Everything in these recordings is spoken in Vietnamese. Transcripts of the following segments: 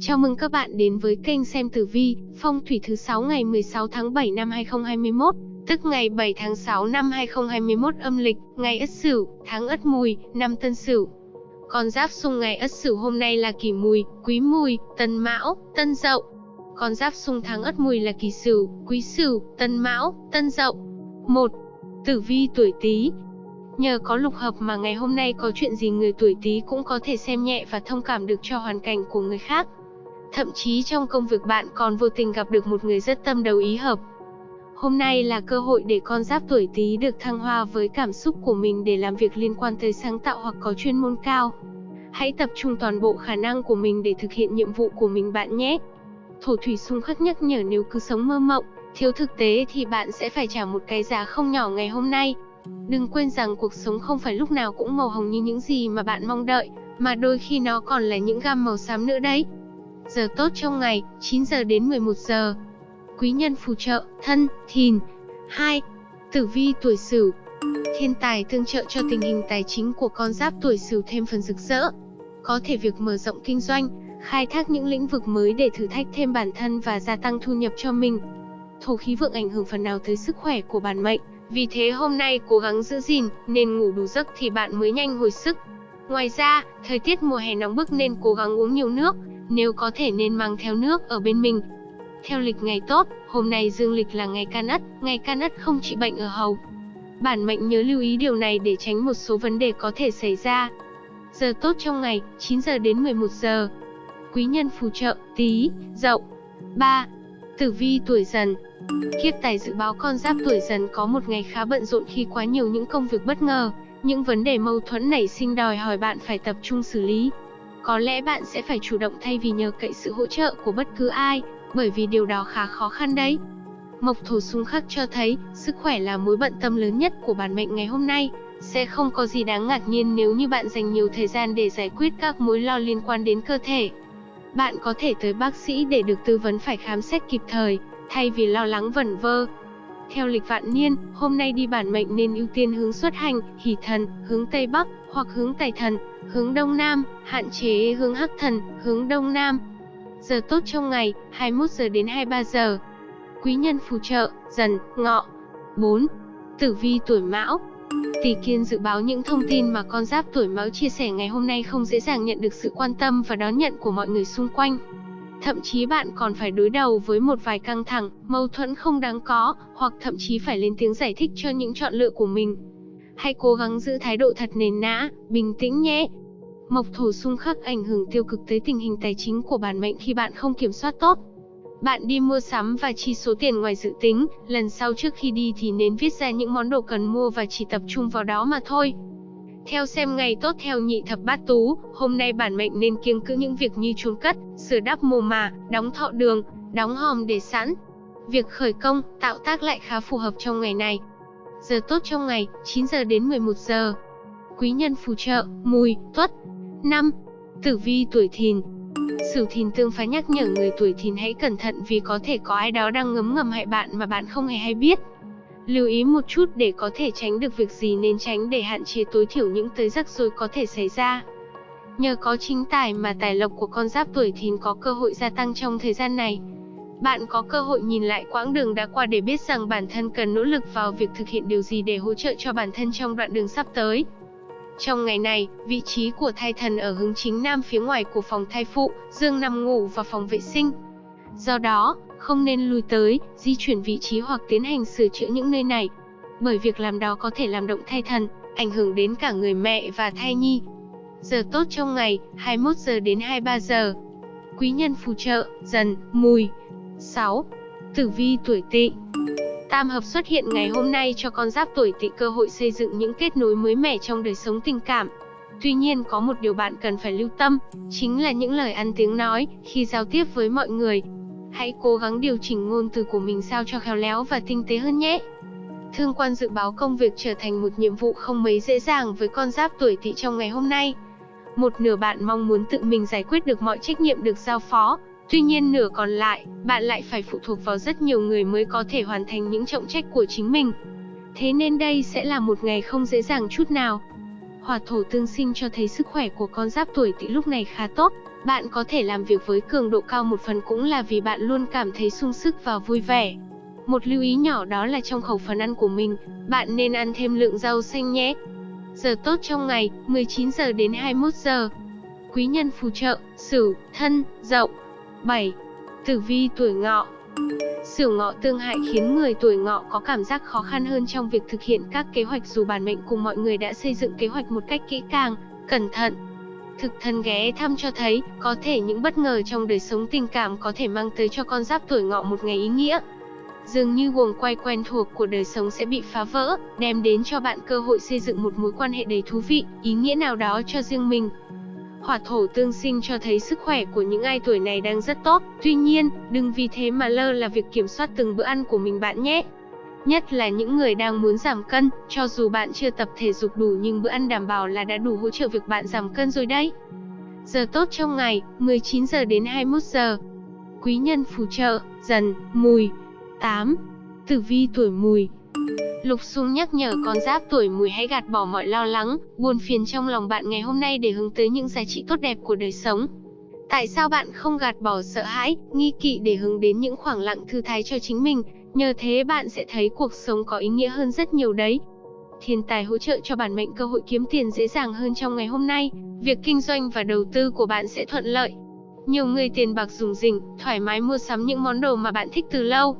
Chào mừng các bạn đến với kênh xem tử vi, phong thủy thứ 6 ngày 16 tháng 7 năm 2021, tức ngày 7 tháng 6 năm 2021 âm lịch, ngày Ất Sửu, tháng Ất Mùi, năm Tân Sửu. Con giáp xung ngày Ất Sửu hôm nay là Kỷ Mùi, Quý Mùi, Tân Mão, Tân Dậu. Con giáp xung tháng Ất Mùi là Kỷ Sửu, Quý Sửu, Tân Mão, Tân Dậu. 1. Tử vi tuổi Tý, Nhờ có lục hợp mà ngày hôm nay có chuyện gì người tuổi Tý cũng có thể xem nhẹ và thông cảm được cho hoàn cảnh của người khác. Thậm chí trong công việc bạn còn vô tình gặp được một người rất tâm đầu ý hợp. Hôm nay là cơ hội để con giáp tuổi Tý được thăng hoa với cảm xúc của mình để làm việc liên quan tới sáng tạo hoặc có chuyên môn cao. Hãy tập trung toàn bộ khả năng của mình để thực hiện nhiệm vụ của mình bạn nhé. Thổ thủy xung khắc nhắc nhở nếu cứ sống mơ mộng, thiếu thực tế thì bạn sẽ phải trả một cái giá không nhỏ ngày hôm nay. Đừng quên rằng cuộc sống không phải lúc nào cũng màu hồng như những gì mà bạn mong đợi, mà đôi khi nó còn là những gam màu xám nữa đấy. Giờ tốt trong ngày, 9 giờ đến 11 giờ. Quý nhân phù trợ, thân, thìn. 2. Tử vi tuổi Sửu. Thiên tài tương trợ cho tình hình tài chính của con giáp tuổi Sửu thêm phần rực rỡ. Có thể việc mở rộng kinh doanh, khai thác những lĩnh vực mới để thử thách thêm bản thân và gia tăng thu nhập cho mình. Thổ khí vượng ảnh hưởng phần nào tới sức khỏe của bản mệnh, vì thế hôm nay cố gắng giữ gìn, nên ngủ đủ giấc thì bạn mới nhanh hồi sức. Ngoài ra, thời tiết mùa hè nóng bức nên cố gắng uống nhiều nước, nếu có thể nên mang theo nước ở bên mình. Theo lịch ngày tốt, hôm nay dương lịch là ngày can ất, ngày can ất không trị bệnh ở hầu. Bản mệnh nhớ lưu ý điều này để tránh một số vấn đề có thể xảy ra. Giờ tốt trong ngày, 9 giờ đến 11 giờ. Quý nhân phù trợ, tí, dậu. 3. Tử vi tuổi dần, Kiếp tài dự báo con giáp tuổi dần có một ngày khá bận rộn khi quá nhiều những công việc bất ngờ, những vấn đề mâu thuẫn nảy sinh đòi hỏi bạn phải tập trung xử lý. Có lẽ bạn sẽ phải chủ động thay vì nhờ cậy sự hỗ trợ của bất cứ ai, bởi vì điều đó khá khó khăn đấy. Mộc thổ xung khắc cho thấy, sức khỏe là mối bận tâm lớn nhất của bản mệnh ngày hôm nay. Sẽ không có gì đáng ngạc nhiên nếu như bạn dành nhiều thời gian để giải quyết các mối lo liên quan đến cơ thể. Bạn có thể tới bác sĩ để được tư vấn phải khám xét kịp thời, thay vì lo lắng vẩn vơ. Theo lịch vạn niên, hôm nay đi bản mệnh nên ưu tiên hướng xuất hành, hỷ thần, hướng Tây Bắc, hoặc hướng Tài thần, hướng Đông Nam, hạn chế hướng Hắc thần, hướng Đông Nam. Giờ tốt trong ngày, 21 giờ đến 23 giờ. Quý nhân phù trợ, dần, ngọ. 4. Tử vi tuổi mão, Tỷ Kiên dự báo những thông tin mà con giáp tuổi Mão chia sẻ ngày hôm nay không dễ dàng nhận được sự quan tâm và đón nhận của mọi người xung quanh. Thậm chí bạn còn phải đối đầu với một vài căng thẳng, mâu thuẫn không đáng có, hoặc thậm chí phải lên tiếng giải thích cho những chọn lựa của mình. Hãy cố gắng giữ thái độ thật nền nã, bình tĩnh nhé. Mộc thổ xung khắc ảnh hưởng tiêu cực tới tình hình tài chính của bản mệnh khi bạn không kiểm soát tốt. Bạn đi mua sắm và chi số tiền ngoài dự tính, lần sau trước khi đi thì nên viết ra những món đồ cần mua và chỉ tập trung vào đó mà thôi. Theo xem ngày tốt theo nhị thập bát tú, hôm nay bản mệnh nên kiêng cữ những việc như chôn cất, sửa đắp mồ mả, đóng thọ đường, đóng hòm để sẵn. Việc khởi công, tạo tác lại khá phù hợp trong ngày này. Giờ tốt trong ngày, 9 giờ đến 11 giờ. Quý nhân phù trợ, mùi, tuất. 5. Tử vi tuổi thìn, Sửu thìn tương phá nhắc nhở người tuổi thìn hãy cẩn thận vì có thể có ai đó đang ngấm ngầm hại bạn mà bạn không hề hay biết. Lưu ý một chút để có thể tránh được việc gì nên tránh để hạn chế tối thiểu những tới rắc rối có thể xảy ra. Nhờ có chính tài mà tài lộc của con giáp tuổi thìn có cơ hội gia tăng trong thời gian này. Bạn có cơ hội nhìn lại quãng đường đã qua để biết rằng bản thân cần nỗ lực vào việc thực hiện điều gì để hỗ trợ cho bản thân trong đoạn đường sắp tới. Trong ngày này, vị trí của thai thần ở hướng chính nam phía ngoài của phòng thai phụ, dương nằm ngủ và phòng vệ sinh. Do đó, không nên lui tới, di chuyển vị trí hoặc tiến hành sửa chữa những nơi này. Bởi việc làm đó có thể làm động thai thần, ảnh hưởng đến cả người mẹ và thai nhi. Giờ tốt trong ngày, 21 giờ đến 23 giờ. Quý nhân phù trợ, dần, mùi. 6. Tử vi tuổi tỵ Tam hợp xuất hiện ngày hôm nay cho con giáp tuổi tỵ cơ hội xây dựng những kết nối mới mẻ trong đời sống tình cảm. Tuy nhiên có một điều bạn cần phải lưu tâm, chính là những lời ăn tiếng nói khi giao tiếp với mọi người. Hãy cố gắng điều chỉnh ngôn từ của mình sao cho khéo léo và tinh tế hơn nhé. Thương quan dự báo công việc trở thành một nhiệm vụ không mấy dễ dàng với con giáp tuổi tỵ trong ngày hôm nay. Một nửa bạn mong muốn tự mình giải quyết được mọi trách nhiệm được giao phó, tuy nhiên nửa còn lại, bạn lại phải phụ thuộc vào rất nhiều người mới có thể hoàn thành những trọng trách của chính mình. Thế nên đây sẽ là một ngày không dễ dàng chút nào. Hỏa thổ tương sinh cho thấy sức khỏe của con giáp tuổi tỵ lúc này khá tốt, bạn có thể làm việc với cường độ cao một phần cũng là vì bạn luôn cảm thấy sung sức và vui vẻ. Một lưu ý nhỏ đó là trong khẩu phần ăn của mình, bạn nên ăn thêm lượng rau xanh nhé. Giờ tốt trong ngày, 19 giờ đến 21 giờ. Quý nhân phù trợ, Sửu, Thân, Dậu. 7. Tử vi tuổi Ngọ. Sửu Ngọ tương hại khiến người tuổi Ngọ có cảm giác khó khăn hơn trong việc thực hiện các kế hoạch dù bản mệnh cùng mọi người đã xây dựng kế hoạch một cách kỹ càng, cẩn thận. Thực thần ghé thăm cho thấy, có thể những bất ngờ trong đời sống tình cảm có thể mang tới cho con giáp tuổi Ngọ một ngày ý nghĩa. Dường như guồng quay quen thuộc của đời sống sẽ bị phá vỡ, đem đến cho bạn cơ hội xây dựng một mối quan hệ đầy thú vị, ý nghĩa nào đó cho riêng mình. Hỏa thổ tương sinh cho thấy sức khỏe của những ai tuổi này đang rất tốt, tuy nhiên, đừng vì thế mà lơ là việc kiểm soát từng bữa ăn của mình bạn nhé. Nhất là những người đang muốn giảm cân, cho dù bạn chưa tập thể dục đủ nhưng bữa ăn đảm bảo là đã đủ hỗ trợ việc bạn giảm cân rồi đấy. Giờ tốt trong ngày, 19 giờ đến 21 giờ. Quý nhân phù trợ, dần, mùi. 8. Tử vi tuổi mùi, Lục Xung nhắc nhở con giáp tuổi mùi hãy gạt bỏ mọi lo lắng, buồn phiền trong lòng bạn ngày hôm nay để hướng tới những giá trị tốt đẹp của đời sống. Tại sao bạn không gạt bỏ sợ hãi, nghi kỵ để hướng đến những khoảng lặng thư thái cho chính mình, nhờ thế bạn sẽ thấy cuộc sống có ý nghĩa hơn rất nhiều đấy. Thiên tài hỗ trợ cho bản mệnh cơ hội kiếm tiền dễ dàng hơn trong ngày hôm nay, việc kinh doanh và đầu tư của bạn sẽ thuận lợi. Nhiều người tiền bạc dùng rỉnh, thoải mái mua sắm những món đồ mà bạn thích từ lâu.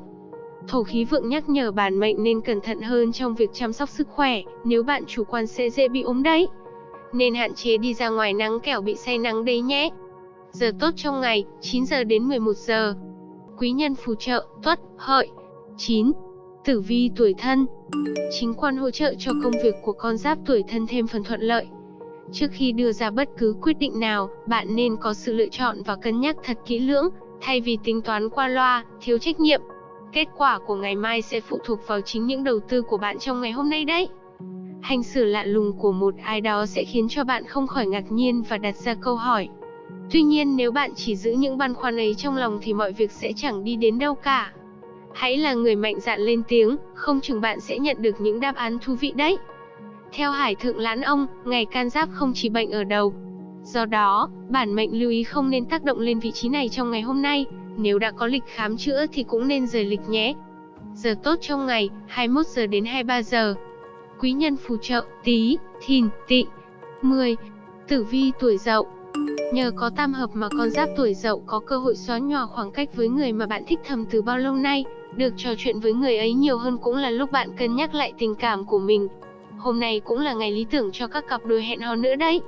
Thổ khí vượng nhắc nhở bản mệnh nên cẩn thận hơn trong việc chăm sóc sức khỏe, nếu bạn chủ quan sẽ dễ bị ốm đấy. Nên hạn chế đi ra ngoài nắng kẻo bị say nắng đấy nhé. Giờ tốt trong ngày, 9 giờ đến 11 giờ. Quý nhân phù trợ, tuất, hợi. 9. Tử vi tuổi thân. Chính quan hỗ trợ cho công việc của con giáp tuổi thân thêm phần thuận lợi. Trước khi đưa ra bất cứ quyết định nào, bạn nên có sự lựa chọn và cân nhắc thật kỹ lưỡng, thay vì tính toán qua loa, thiếu trách nhiệm. Kết quả của ngày mai sẽ phụ thuộc vào chính những đầu tư của bạn trong ngày hôm nay đấy. Hành xử lạ lùng của một ai đó sẽ khiến cho bạn không khỏi ngạc nhiên và đặt ra câu hỏi. Tuy nhiên nếu bạn chỉ giữ những băn khoăn ấy trong lòng thì mọi việc sẽ chẳng đi đến đâu cả. Hãy là người mạnh dạn lên tiếng, không chừng bạn sẽ nhận được những đáp án thú vị đấy. Theo Hải Thượng Lãn Ông, ngày can giáp không chỉ bệnh ở đầu. Do đó, bản mệnh lưu ý không nên tác động lên vị trí này trong ngày hôm nay, nếu đã có lịch khám chữa thì cũng nên rời lịch nhé. Giờ tốt trong ngày, 21 giờ đến 23 giờ. Quý nhân phù trợ, tí, thìn, tị. 10. Tử vi tuổi dậu Nhờ có tam hợp mà con giáp tuổi dậu có cơ hội xóa nhòa khoảng cách với người mà bạn thích thầm từ bao lâu nay, được trò chuyện với người ấy nhiều hơn cũng là lúc bạn cân nhắc lại tình cảm của mình. Hôm nay cũng là ngày lý tưởng cho các cặp đôi hẹn hò nữa đấy.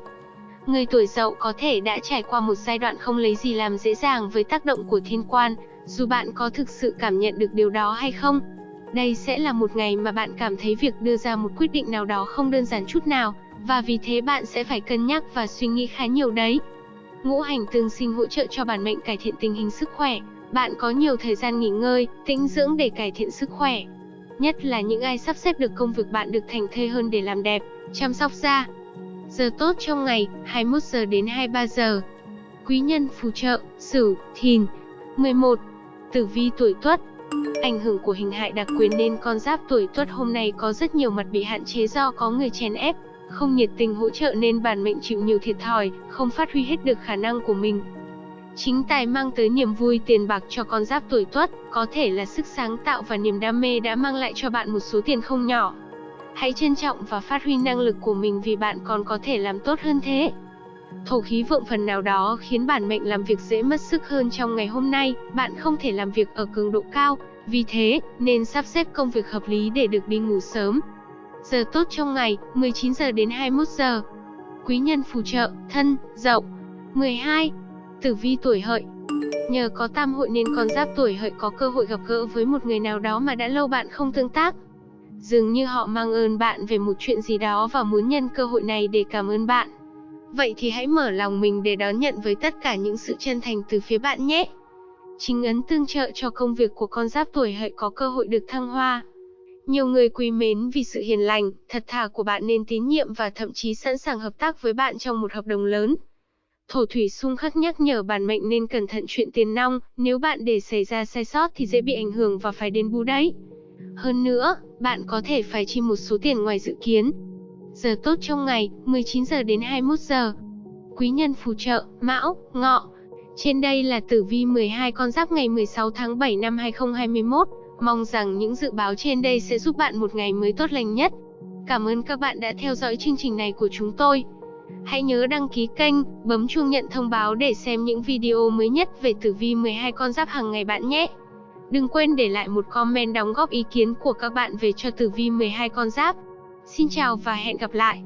Người tuổi dậu có thể đã trải qua một giai đoạn không lấy gì làm dễ dàng với tác động của thiên quan, dù bạn có thực sự cảm nhận được điều đó hay không. Đây sẽ là một ngày mà bạn cảm thấy việc đưa ra một quyết định nào đó không đơn giản chút nào, và vì thế bạn sẽ phải cân nhắc và suy nghĩ khá nhiều đấy. Ngũ hành tương sinh hỗ trợ cho bản mệnh cải thiện tình hình sức khỏe, bạn có nhiều thời gian nghỉ ngơi, tĩnh dưỡng để cải thiện sức khỏe. Nhất là những ai sắp xếp được công việc bạn được thành thê hơn để làm đẹp, chăm sóc da, Giờ tốt trong ngày, 21 giờ đến 23 giờ. Quý nhân phù trợ, Sửu, Thìn. 11. Tử vi tuổi Tuất. Ảnh hưởng của hình hại đặc quyền nên con giáp tuổi Tuất hôm nay có rất nhiều mặt bị hạn chế do có người chèn ép, không nhiệt tình hỗ trợ nên bản mệnh chịu nhiều thiệt thòi, không phát huy hết được khả năng của mình. Chính tài mang tới niềm vui tiền bạc cho con giáp tuổi Tuất, có thể là sức sáng tạo và niềm đam mê đã mang lại cho bạn một số tiền không nhỏ. Hãy trân trọng và phát huy năng lực của mình vì bạn còn có thể làm tốt hơn thế. Thổ khí vượng phần nào đó khiến bản mệnh làm việc dễ mất sức hơn trong ngày hôm nay, bạn không thể làm việc ở cường độ cao, vì thế, nên sắp xếp công việc hợp lý để được đi ngủ sớm. Giờ tốt trong ngày, 19 giờ đến 21 giờ. Quý nhân phù trợ, thân, dậu. 12. Tử vi tuổi hợi. Nhờ có tam hội nên con giáp tuổi hợi có cơ hội gặp gỡ với một người nào đó mà đã lâu bạn không tương tác. Dường như họ mang ơn bạn về một chuyện gì đó và muốn nhân cơ hội này để cảm ơn bạn. Vậy thì hãy mở lòng mình để đón nhận với tất cả những sự chân thành từ phía bạn nhé. Chính ấn tương trợ cho công việc của con giáp tuổi hợi có cơ hội được thăng hoa. Nhiều người quý mến vì sự hiền lành, thật thà của bạn nên tín nhiệm và thậm chí sẵn sàng hợp tác với bạn trong một hợp đồng lớn. Thổ thủy xung khắc nhắc nhở bản mệnh nên cẩn thận chuyện tiền nong, nếu bạn để xảy ra sai sót thì dễ bị ảnh hưởng và phải đền bù đấy. Hơn nữa, bạn có thể phải chi một số tiền ngoài dự kiến. Giờ tốt trong ngày, 19 giờ đến 21 giờ. Quý nhân phù trợ, Mão, Ngọ. Trên đây là tử vi 12 con giáp ngày 16 tháng 7 năm 2021. Mong rằng những dự báo trên đây sẽ giúp bạn một ngày mới tốt lành nhất. Cảm ơn các bạn đã theo dõi chương trình này của chúng tôi. Hãy nhớ đăng ký kênh, bấm chuông nhận thông báo để xem những video mới nhất về tử vi 12 con giáp hàng ngày bạn nhé. Đừng quên để lại một comment đóng góp ý kiến của các bạn về cho tử vi 12 con giáp. Xin chào và hẹn gặp lại.